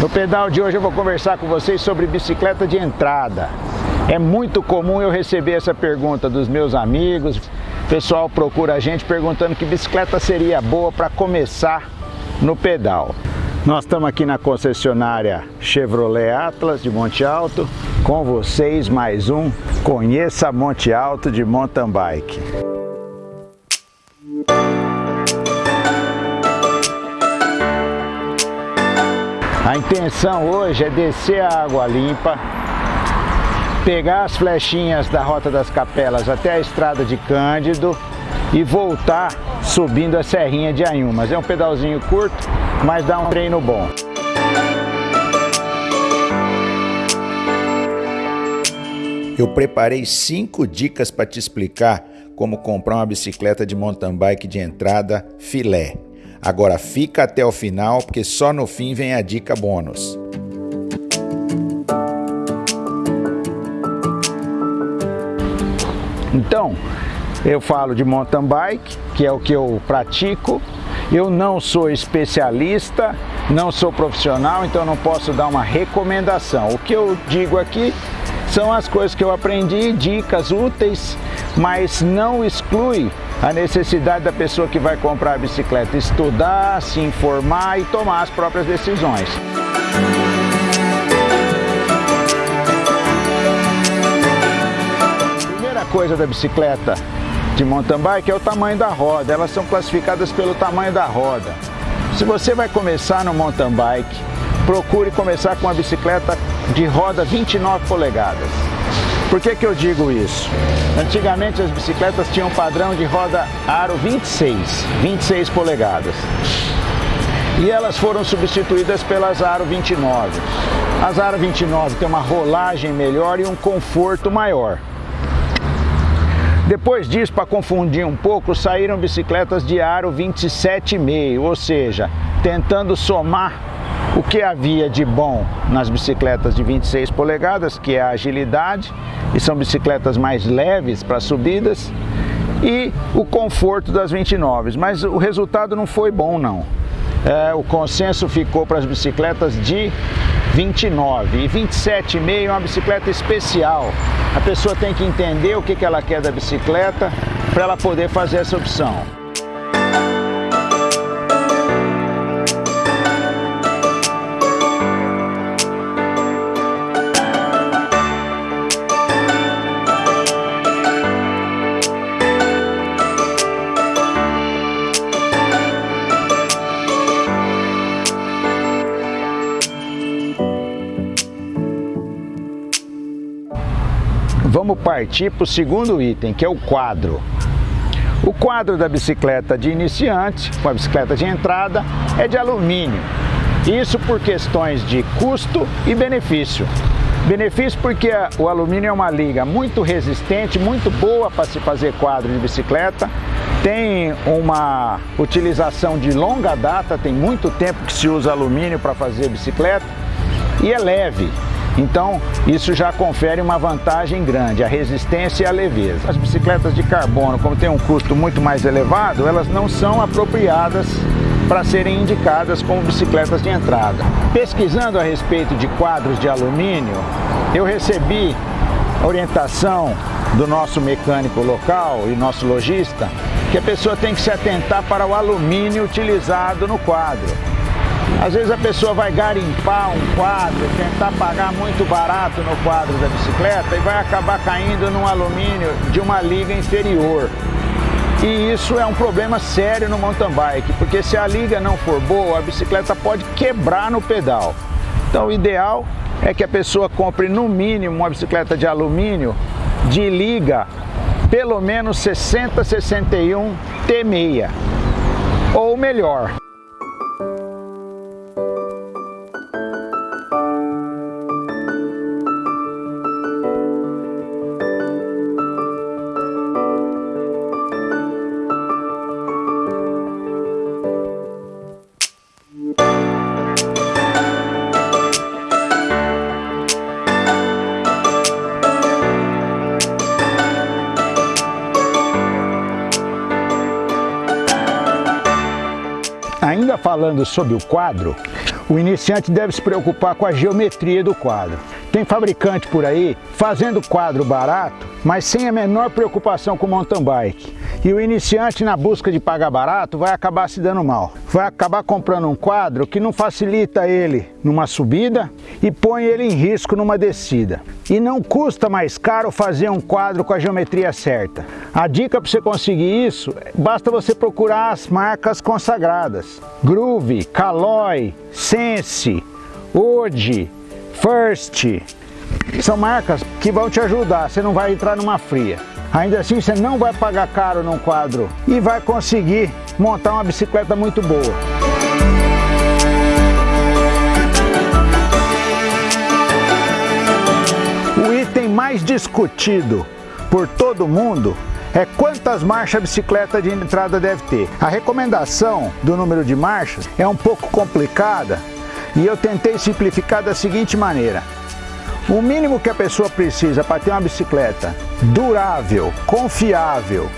No pedal de hoje eu vou conversar com vocês sobre bicicleta de entrada. É muito comum eu receber essa pergunta dos meus amigos. O pessoal procura a gente perguntando que bicicleta seria boa para começar no pedal. Nós estamos aqui na concessionária Chevrolet Atlas de Monte Alto. Com vocês mais um Conheça Monte Alto de Mountain Bike. A intenção hoje é descer a água limpa, pegar as flechinhas da Rota das Capelas até a estrada de Cândido e voltar subindo a Serrinha de Anhumas. É um pedalzinho curto, mas dá um treino bom. Eu preparei cinco dicas para te explicar como comprar uma bicicleta de mountain bike de entrada filé. Agora fica até o final, porque só no fim vem a dica bônus. Então, eu falo de mountain bike, que é o que eu pratico. Eu não sou especialista, não sou profissional, então não posso dar uma recomendação. O que eu digo aqui são as coisas que eu aprendi, dicas úteis, mas não exclui a necessidade da pessoa que vai comprar a bicicleta estudar, se informar e tomar as próprias decisões. Primeira coisa da bicicleta de mountain bike é o tamanho da roda, elas são classificadas pelo tamanho da roda. Se você vai começar no mountain bike, procure começar com uma bicicleta de roda 29 polegadas. Por que, que eu digo isso? Antigamente as bicicletas tinham padrão de roda aro 26, 26 polegadas. E elas foram substituídas pelas aro 29. As aro 29 têm uma rolagem melhor e um conforto maior. Depois disso, para confundir um pouco, saíram bicicletas de aro 27,5, ou seja, tentando somar o que havia de bom nas bicicletas de 26 polegadas, que é a agilidade, e são bicicletas mais leves para subidas, e o conforto das 29, mas o resultado não foi bom não. É, o consenso ficou para as bicicletas de 29 e 27,5 é uma bicicleta especial. A pessoa tem que entender o que, que ela quer da bicicleta para ela poder fazer essa opção. Vamos partir para o segundo item, que é o quadro. O quadro da bicicleta de iniciante, com a bicicleta de entrada, é de alumínio. Isso por questões de custo e benefício. Benefício porque o alumínio é uma liga muito resistente, muito boa para se fazer quadro de bicicleta, tem uma utilização de longa data, tem muito tempo que se usa alumínio para fazer bicicleta e é leve. Então, isso já confere uma vantagem grande, a resistência e a leveza. As bicicletas de carbono, como tem um custo muito mais elevado, elas não são apropriadas para serem indicadas como bicicletas de entrada. Pesquisando a respeito de quadros de alumínio, eu recebi orientação do nosso mecânico local e nosso lojista que a pessoa tem que se atentar para o alumínio utilizado no quadro. Às vezes a pessoa vai garimpar um quadro, tentar pagar muito barato no quadro da bicicleta e vai acabar caindo num alumínio de uma liga inferior. E isso é um problema sério no mountain bike, porque se a liga não for boa, a bicicleta pode quebrar no pedal. Então o ideal é que a pessoa compre no mínimo uma bicicleta de alumínio de liga pelo menos 60 61 T6 ou melhor. Falando sobre o quadro, o iniciante deve se preocupar com a geometria do quadro. Tem fabricante por aí fazendo quadro barato, mas sem a menor preocupação com mountain bike. E o iniciante na busca de pagar barato vai acabar se dando mal. Vai acabar comprando um quadro que não facilita ele numa subida e põe ele em risco numa descida. E não custa mais caro fazer um quadro com a geometria certa. A dica para você conseguir isso, basta você procurar as marcas consagradas. Groove, Caloi, Sense, Ode, First. São marcas que vão te ajudar, você não vai entrar numa fria. Ainda assim você não vai pagar caro num quadro e vai conseguir montar uma bicicleta muito boa. O item mais discutido por todo mundo é quantas marchas a bicicleta de entrada deve ter. A recomendação do número de marchas é um pouco complicada e eu tentei simplificar da seguinte maneira. O mínimo que a pessoa precisa para ter uma bicicleta durável, confiável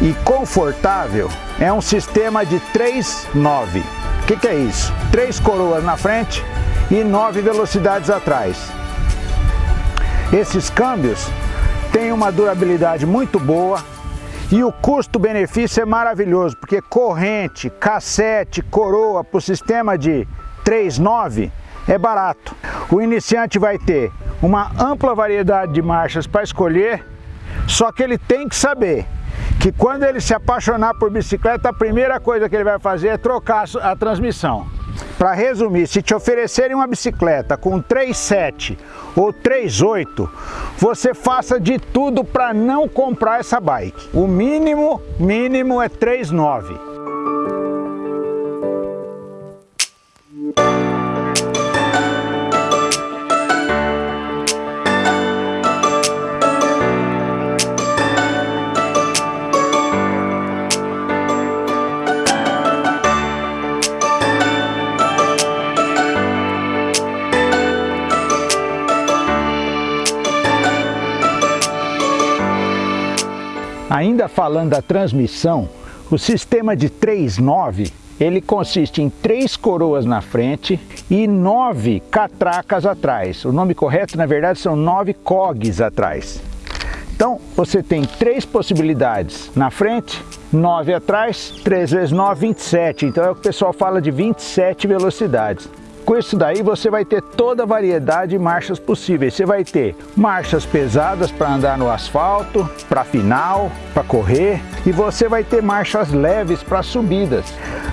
e confortável é um sistema de 3-9. O que, que é isso? Três coroas na frente e nove velocidades atrás. Esses câmbios têm uma durabilidade muito boa e o custo-benefício é maravilhoso, porque corrente, cassete, coroa para o sistema de 3.9 é barato. O iniciante vai ter uma ampla variedade de marchas para escolher, só que ele tem que saber que quando ele se apaixonar por bicicleta, a primeira coisa que ele vai fazer é trocar a transmissão. Para resumir, se te oferecerem uma bicicleta com 3.7 ou 3.8, você faça de tudo para não comprar essa bike. O mínimo, mínimo é 3.9. Falando da transmissão, o sistema de 3.9 ele consiste em três coroas na frente e nove catracas atrás. O nome correto, na verdade, são nove cogs atrás. Então, você tem três possibilidades na frente, nove atrás, 3 vezes 9, 27. Então, é o que o pessoal fala de 27 velocidades. Com isso daí você vai ter toda a variedade de marchas possíveis. Você vai ter marchas pesadas para andar no asfalto, para final, para correr e você vai ter marchas leves para subidas.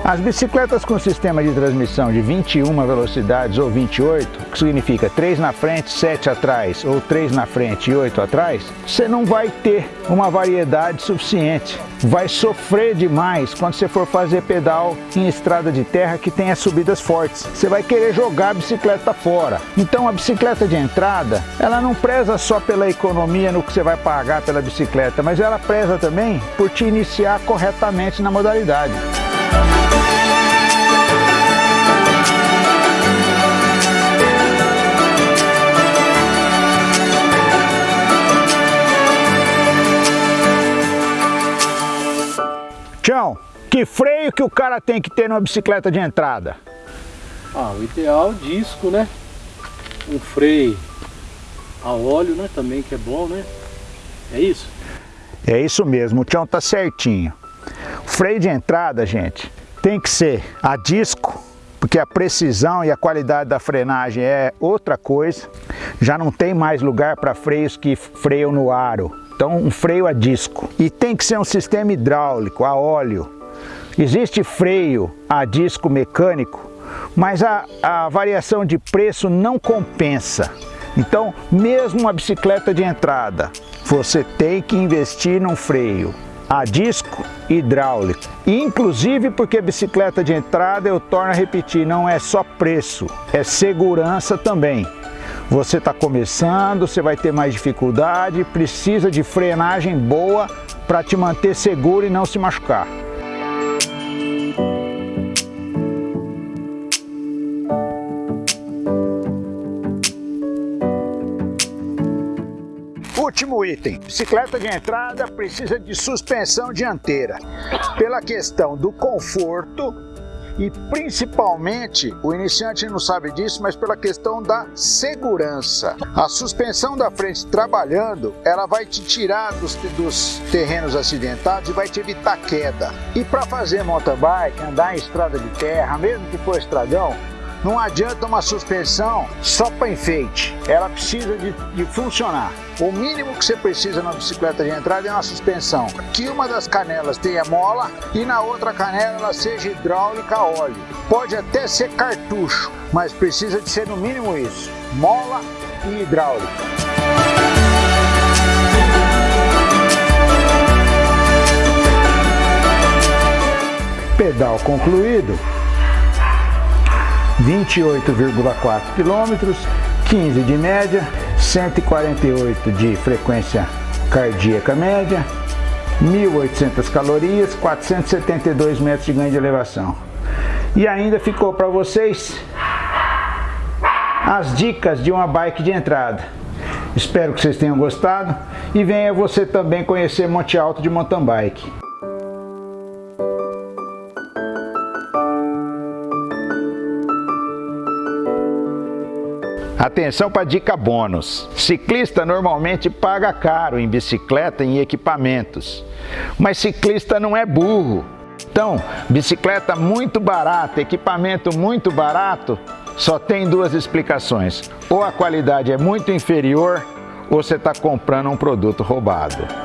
As bicicletas com sistema de transmissão de 21 velocidades ou 28, que significa 3 na frente, 7 atrás, ou 3 na frente e 8 atrás, você não vai ter uma variedade suficiente. Vai sofrer demais quando você for fazer pedal em estrada de terra que tenha subidas fortes. Você vai querer jogar a bicicleta fora. Então a bicicleta de entrada, ela não preza só pela economia no que você vai pagar pela bicicleta, mas ela preza também por te iniciar corretamente na modalidade. Tião, que freio que o cara tem que ter numa bicicleta de entrada? Ah, o ideal é disco, né? Um freio a óleo, né? Também que é bom, né? É isso? É isso mesmo, o Tião tá certinho. O freio de entrada, gente, tem que ser a disco, porque a precisão e a qualidade da frenagem é outra coisa. Já não tem mais lugar para freios que freiam no aro. Então um freio a disco. E tem que ser um sistema hidráulico, a óleo. Existe freio a disco mecânico, mas a, a variação de preço não compensa. Então, mesmo uma bicicleta de entrada, você tem que investir num freio a disco hidráulico. Inclusive porque bicicleta de entrada, eu torno a repetir, não é só preço, é segurança também. Você está começando, você vai ter mais dificuldade, precisa de frenagem boa para te manter seguro e não se machucar. Último item, bicicleta de entrada precisa de suspensão dianteira, pela questão do conforto e principalmente, o iniciante não sabe disso, mas pela questão da segurança. A suspensão da frente trabalhando, ela vai te tirar dos, dos terrenos acidentados e vai te evitar queda. E para fazer mountain bike, andar em estrada de terra, mesmo que for estradão, não adianta uma suspensão só para enfeite, ela precisa de, de, funcionar. O mínimo que você precisa na bicicleta de entrada é uma suspensão, que uma das canelas tenha mola e na outra canela ela seja hidráulica óleo. Pode até ser cartucho, mas precisa de ser no mínimo isso, mola e hidráulica. Pedal concluído. 28,4 km, 15 de média, 148 de frequência cardíaca média, 1.800 calorias, 472 metros de ganho de elevação. E ainda ficou para vocês as dicas de uma bike de entrada. Espero que vocês tenham gostado e venha você também conhecer Monte Alto de mountain bike. Atenção para dica bônus. Ciclista normalmente paga caro em bicicleta e em equipamentos. Mas ciclista não é burro. Então, bicicleta muito barata, equipamento muito barato, só tem duas explicações. Ou a qualidade é muito inferior, ou você está comprando um produto roubado.